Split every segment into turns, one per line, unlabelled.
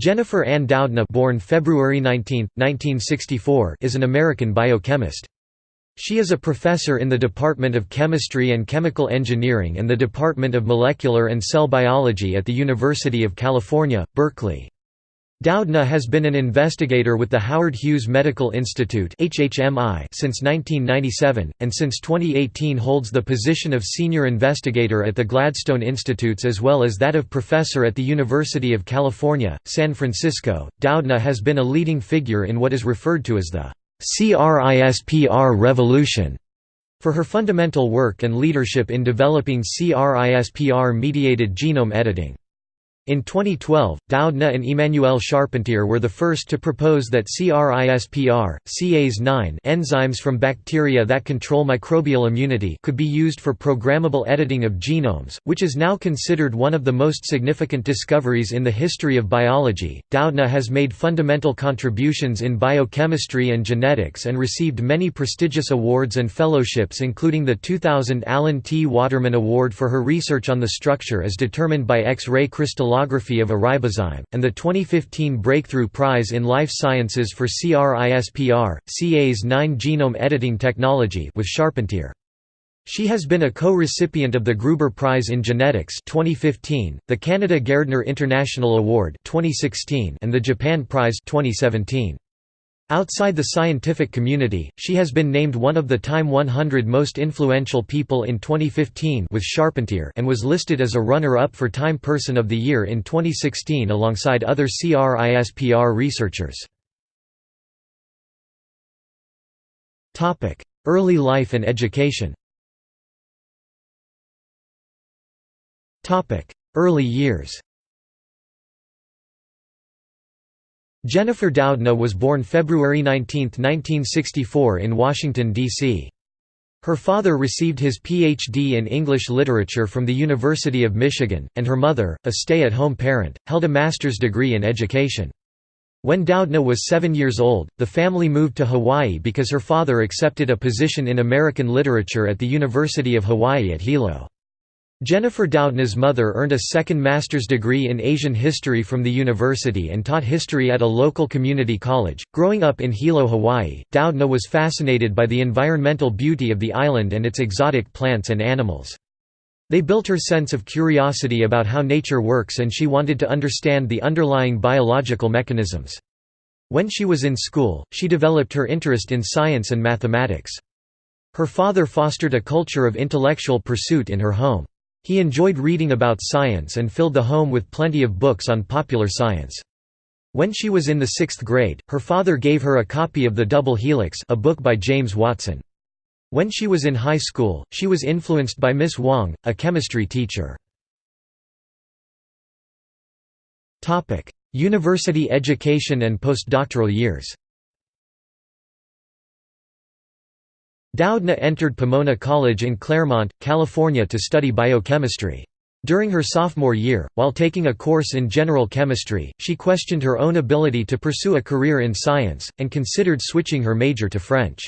Jennifer Ann Doudna born February 19, 1964, is an American biochemist. She is a professor in the Department of Chemistry and Chemical Engineering and the Department of Molecular and Cell Biology at the University of California, Berkeley. Doudna has been an investigator with the Howard Hughes Medical Institute since 1997, and since 2018 holds the position of senior investigator at the Gladstone Institutes as well as that of professor at the University of California, San Francisco. Doudna has been a leading figure in what is referred to as the CRISPR revolution for her fundamental work and leadership in developing CRISPR-mediated genome editing. In 2012, Doudna and Emmanuelle Charpentier were the first to propose that CRISPR, Cas9 enzymes from bacteria that control microbial immunity could be used for programmable editing of genomes, which is now considered one of the most significant discoveries in the history of biology. Doudna has made fundamental contributions in biochemistry and genetics and received many prestigious awards and fellowships including the 2000 Alan T. Waterman Award for her research on the structure as determined by X-ray crystallography of a ribozyme, and the 2015 Breakthrough Prize in Life Sciences for CRISPR, Cas9 genome editing technology with Charpentier. She has been a co-recipient of the Gruber Prize in Genetics 2015, the Canada Gairdner International Award 2016, and the Japan Prize 2017. Outside the scientific community, she has been named one of the Time 100 most influential people in 2015 with Charpentier and was listed as a runner-up for Time Person of the Year in 2016 alongside other CRISPR researchers. Early life and education Early years Jennifer Doudna was born February 19, 1964 in Washington, D.C. Her father received his Ph.D. in English literature from the University of Michigan, and her mother, a stay-at-home parent, held a master's degree in education. When Doudna was seven years old, the family moved to Hawaii because her father accepted a position in American literature at the University of Hawaii at Hilo. Jennifer Doudna's mother earned a second master's degree in Asian history from the university and taught history at a local community college. Growing up in Hilo, Hawaii, Doudna was fascinated by the environmental beauty of the island and its exotic plants and animals. They built her sense of curiosity about how nature works and she wanted to understand the underlying biological mechanisms. When she was in school, she developed her interest in science and mathematics. Her father fostered a culture of intellectual pursuit in her home. He enjoyed reading about science and filled the home with plenty of books on popular science. When she was in the sixth grade, her father gave her a copy of The Double Helix a book by James Watson. When she was in high school, she was influenced by Miss Wong, a chemistry teacher. University education and postdoctoral years Doudna entered Pomona College in Claremont, California to study biochemistry. During her sophomore year, while taking a course in general chemistry, she questioned her own ability to pursue a career in science, and considered switching her major to French.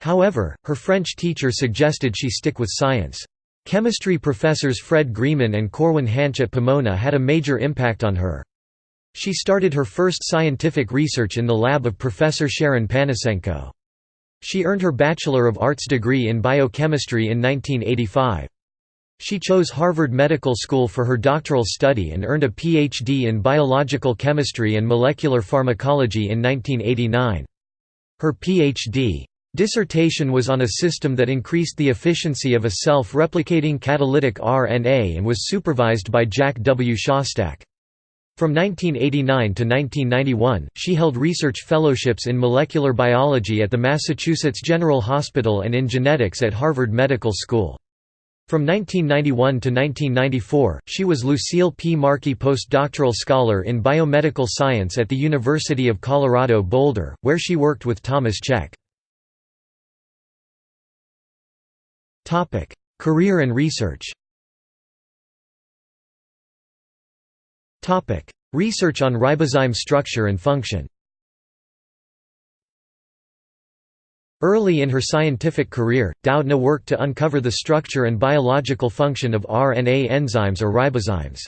However, her French teacher suggested she stick with science. Chemistry professors Fred Grieman and Corwin Hansch at Pomona had a major impact on her. She started her first scientific research in the lab of Professor Sharon Panasenko. She earned her Bachelor of Arts degree in biochemistry in 1985. She chose Harvard Medical School for her doctoral study and earned a Ph.D. in biological chemistry and molecular pharmacology in 1989. Her Ph.D. dissertation was on a system that increased the efficiency of a self-replicating catalytic RNA and was supervised by Jack W. Szostak. From 1989 to 1991, she held research fellowships in molecular biology at the Massachusetts General Hospital and in genetics at Harvard Medical School. From 1991 to 1994, she was Lucille P. Markey Postdoctoral Scholar in Biomedical Science at the University of Colorado Boulder, where she worked with Thomas Cech. Career and research Research on ribozyme structure and function Early in her scientific career, Doudna worked to uncover the structure and biological function of RNA enzymes or ribozymes.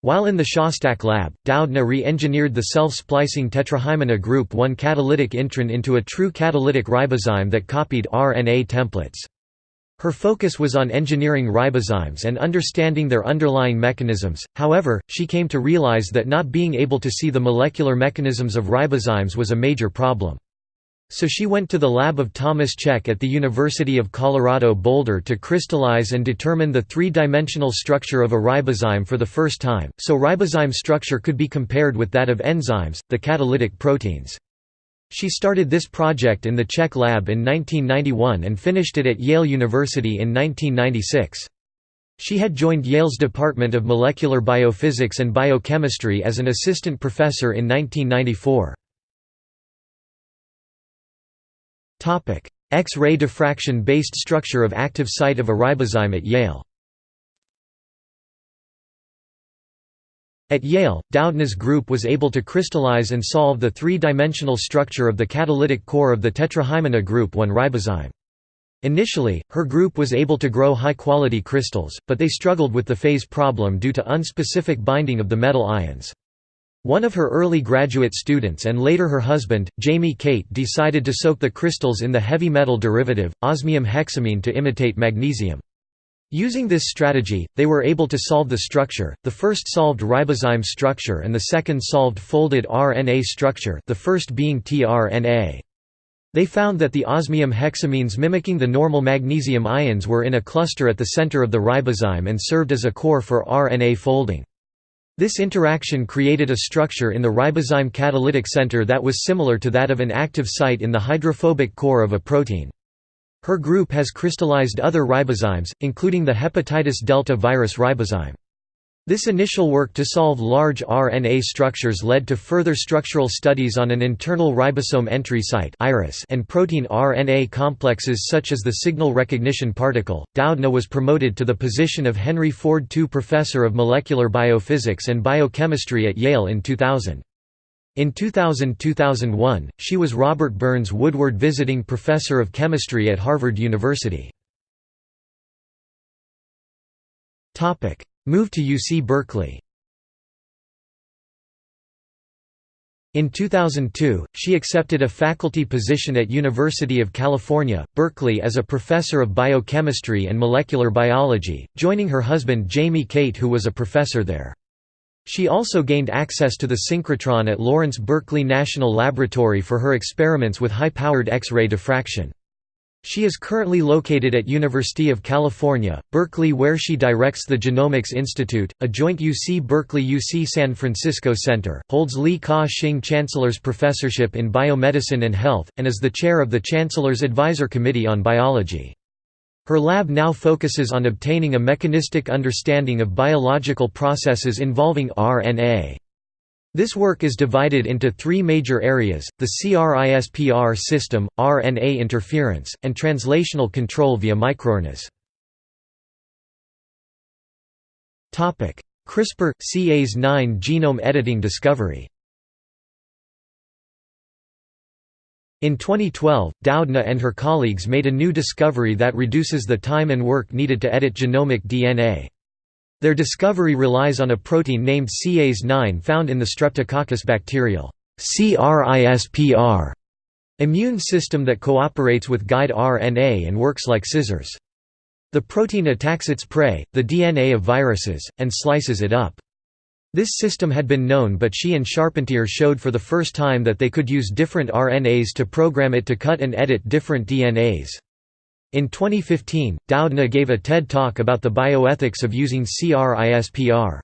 While in the Szostak lab, Doudna re-engineered the self-splicing tetrahymena group 1 catalytic intron into a true catalytic ribozyme that copied RNA templates. Her focus was on engineering ribozymes and understanding their underlying mechanisms, however, she came to realize that not being able to see the molecular mechanisms of ribozymes was a major problem. So she went to the lab of Thomas Cech at the University of Colorado Boulder to crystallize and determine the three-dimensional structure of a ribozyme for the first time, so ribozyme structure could be compared with that of enzymes, the catalytic proteins. She started this project in the Cech lab in 1991 and finished it at Yale University in 1996. She had joined Yale's Department of Molecular Biophysics and Biochemistry as an assistant professor in 1994. X-ray diffraction-based structure of active site of a ribozyme at Yale At Yale, Doudna's group was able to crystallize and solve the three-dimensional structure of the catalytic core of the tetrahymena group 1 ribozyme. Initially, her group was able to grow high-quality crystals, but they struggled with the phase problem due to unspecific binding of the metal ions. One of her early graduate students and later her husband, Jamie Cate decided to soak the crystals in the heavy metal derivative, osmium hexamine to imitate magnesium. Using this strategy, they were able to solve the structure, the first solved ribozyme structure and the second solved folded RNA structure the first being tRNA. They found that the osmium hexamines mimicking the normal magnesium ions were in a cluster at the center of the ribozyme and served as a core for RNA folding. This interaction created a structure in the ribozyme catalytic center that was similar to that of an active site in the hydrophobic core of a protein. Her group has crystallized other ribozymes, including the hepatitis delta virus ribozyme. This initial work to solve large RNA structures led to further structural studies on an internal ribosome entry site and protein RNA complexes such as the signal recognition particle. Doudna was promoted to the position of Henry Ford II Professor of Molecular Biophysics and Biochemistry at Yale in 2000. In 2000–2001, she was Robert Burns Woodward Visiting Professor of Chemistry at Harvard University. Move to UC Berkeley In 2002, she accepted a faculty position at University of California, Berkeley as a professor of biochemistry and molecular biology, joining her husband Jamie Cate who was a professor there. She also gained access to the synchrotron at Lawrence Berkeley National Laboratory for her experiments with high-powered X-ray diffraction. She is currently located at University of California, Berkeley where she directs the Genomics Institute, a joint UC Berkeley-UC San Francisco center, holds Li Ka-shing Chancellor's Professorship in Biomedicine and Health, and is the chair of the Chancellor's Advisor Committee on Biology. Her lab now focuses on obtaining a mechanistic understanding of biological processes involving RNA. This work is divided into three major areas, the CRISPR system, RNA interference, and translational control via microRNAs. CRISPR-Cas9 genome editing discovery In 2012, Doudna and her colleagues made a new discovery that reduces the time and work needed to edit genomic DNA. Their discovery relies on a protein named Cas9 found in the Streptococcus bacterial CRISPR immune system that cooperates with guide RNA and works like scissors. The protein attacks its prey, the DNA of viruses, and slices it up. This system had been known but she and Charpentier showed for the first time that they could use different RNAs to program it to cut and edit different DNAs. In 2015, Doudna gave a TED Talk about the bioethics of using CRISPR.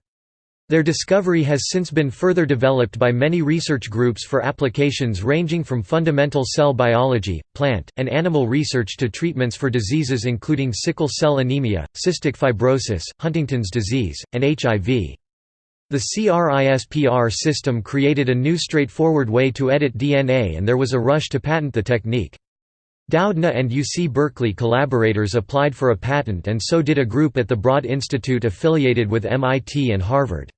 Their discovery has since been further developed by many research groups for applications ranging from fundamental cell biology, plant, and animal research to treatments for diseases including sickle cell anemia, cystic fibrosis, Huntington's disease, and HIV. The CRISPR system created a new straightforward way to edit DNA and there was a rush to patent the technique. Doudna and UC Berkeley collaborators applied for a patent and so did a group at the Broad Institute affiliated with MIT and Harvard.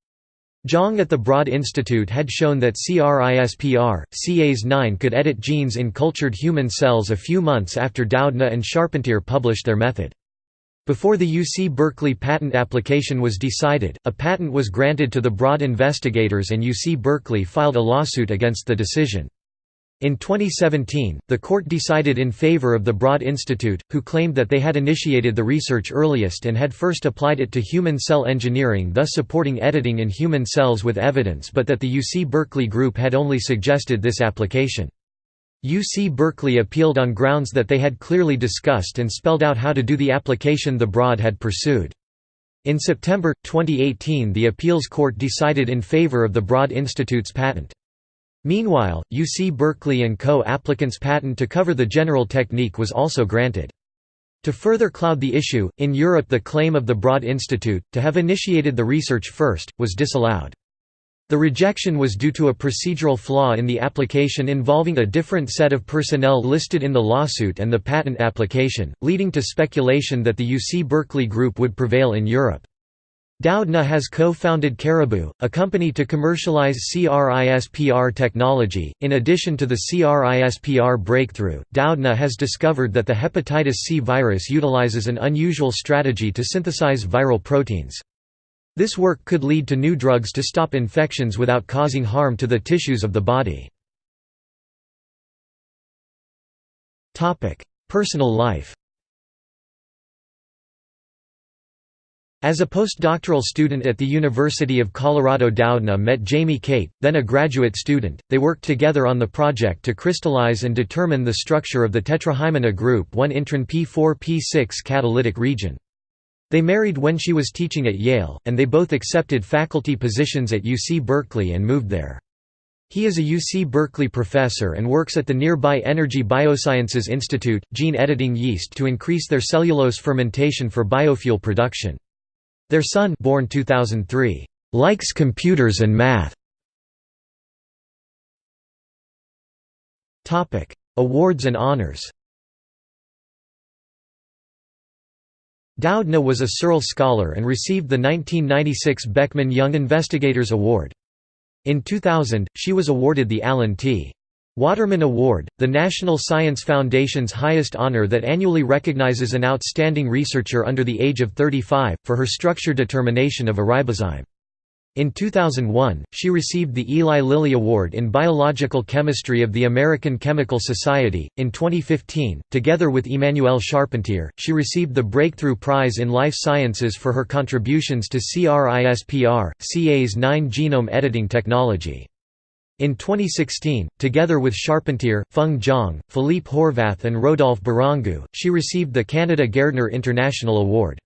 Zhang at the Broad Institute had shown that CRISPR, Cas9 could edit genes in cultured human cells a few months after Doudna and Charpentier published their method. Before the UC Berkeley patent application was decided, a patent was granted to the Broad investigators and UC Berkeley filed a lawsuit against the decision. In 2017, the court decided in favor of the Broad Institute, who claimed that they had initiated the research earliest and had first applied it to human cell engineering thus supporting editing in human cells with evidence but that the UC Berkeley group had only suggested this application. UC Berkeley appealed on grounds that they had clearly discussed and spelled out how to do the application the Broad had pursued. In September, 2018 the appeals court decided in favor of the Broad Institute's patent. Meanwhile, UC Berkeley and co-applicants' patent to cover the general technique was also granted. To further cloud the issue, in Europe the claim of the Broad Institute, to have initiated the research first, was disallowed. The rejection was due to a procedural flaw in the application involving a different set of personnel listed in the lawsuit and the patent application, leading to speculation that the UC Berkeley group would prevail in Europe. Doudna has co-founded Caribou, a company to commercialize CRISPR technology. In addition to the CRISPR breakthrough, Doudna has discovered that the hepatitis C virus utilizes an unusual strategy to synthesize viral proteins. This work could lead to new drugs to stop infections without causing harm to the tissues of the body. Personal life As a postdoctoral student at the University of Colorado Doudna met Jamie Cate, then a graduate student, they worked together on the project to crystallize and determine the structure of the tetrahymena group 1 intron P4-P6 catalytic region. They married when she was teaching at Yale, and they both accepted faculty positions at UC Berkeley and moved there. He is a UC Berkeley professor and works at the nearby Energy Biosciences Institute, gene editing yeast to increase their cellulose fermentation for biofuel production. Their son born 2003, likes computers and math. Awards and honors Doudna was a Searle Scholar and received the 1996 Beckman Young Investigators Award. In 2000, she was awarded the Alan T. Waterman Award, the National Science Foundation's highest honor that annually recognizes an outstanding researcher under the age of 35, for her structure determination of a ribozyme. In 2001, she received the Eli Lilly Award in Biological Chemistry of the American Chemical Society. In 2015, together with Emmanuelle Charpentier, she received the Breakthrough Prize in Life Sciences for her contributions to CRISPR, Cas9 genome editing technology. In 2016, together with Charpentier, Feng Zhang, Philippe Horvath and Rodolphe Barrangou, she received the Canada Gairdner International Award.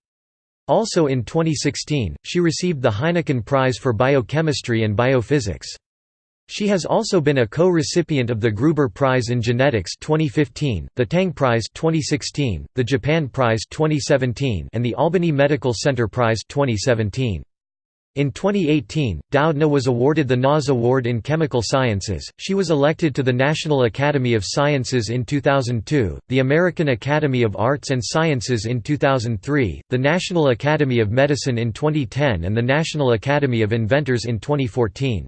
Also in 2016, she received the Heineken Prize for Biochemistry and Biophysics. She has also been a co-recipient of the Gruber Prize in Genetics 2015, the Tang Prize 2016, the Japan Prize 2017, and the Albany Medical Center Prize 2017. In 2018, Doudna was awarded the NAS Award in Chemical Sciences. She was elected to the National Academy of Sciences in 2002, the American Academy of Arts and Sciences in 2003, the National Academy of Medicine in 2010, and the National Academy of Inventors in 2014.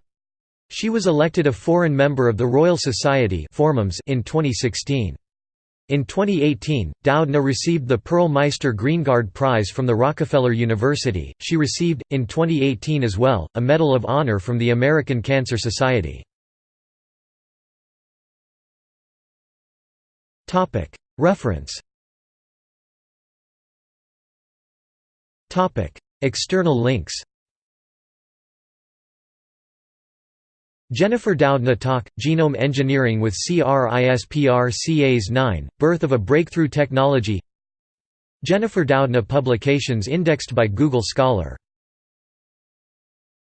She was elected a foreign member of the Royal Society in 2016. In 2018, Doudna received the Pearl Meister Greengard Prize from the Rockefeller University. She received, in 2018 as well, a Medal of Honor from the American Cancer Society. Reference External links Jennifer Doudna talk, Genome Engineering with CRISPR Cas9, Birth of a Breakthrough Technology. Jennifer Doudna publications indexed by Google Scholar